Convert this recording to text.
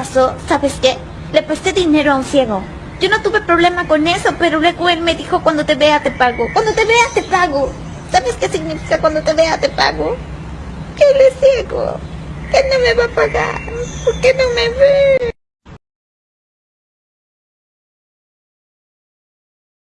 pasó, ¿sabes qué? Le presté dinero a un ciego. Yo no tuve problema con eso, pero luego él me dijo cuando te vea te pago. Cuando te vea te pago. ¿Sabes qué significa cuando te vea te pago? Que él es ciego. Que no me va a pagar. ¿Por qué no me ve?